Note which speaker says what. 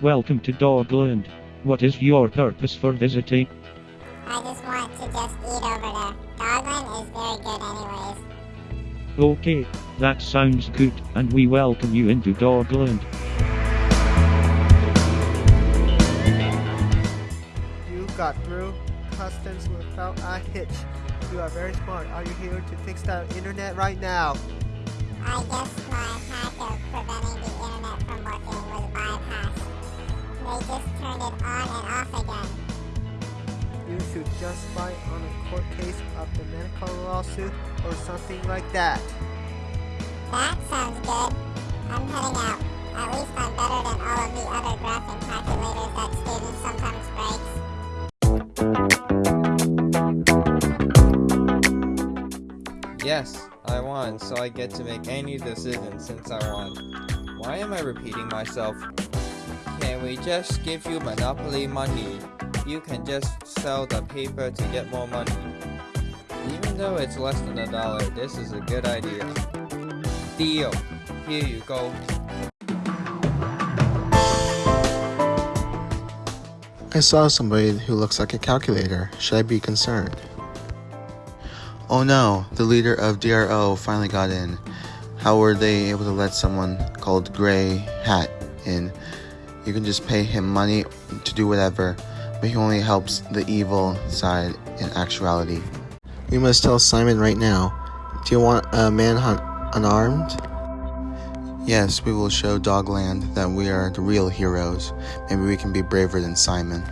Speaker 1: Welcome to Dogland. What is your purpose for visiting?
Speaker 2: I just want to just eat over there. Dogland is very good anyways.
Speaker 1: Okay, that sounds good, and we welcome you into Dogland.
Speaker 3: You got through customs without a hitch. You are very smart. Are you here to fix the internet right now?
Speaker 2: I guess my hack of preventing the internet from working was bypassed. They just turned it on and off again.
Speaker 3: You should just fight on a court case of the medical lawsuit or something like that.
Speaker 2: That sounds good. I'm heading out. At least I'm better than all of the other graphing
Speaker 4: Yes, I won, so I get to make any decision since I won. Why am I repeating myself? Can we just give you monopoly money? You can just sell the paper to get more money. Even though it's less than a dollar, this is a good idea. Deal. Here you go.
Speaker 5: I saw somebody who looks like a calculator. Should I be concerned? Oh no, the leader of DRO finally got in. How were they able to let someone called Gray Hat in? You can just pay him money to do whatever, but he only helps the evil side in actuality. We must tell Simon right now. Do you want a manhunt unarmed? Yes, we will show Dogland that we are the real heroes. Maybe we can be braver than Simon.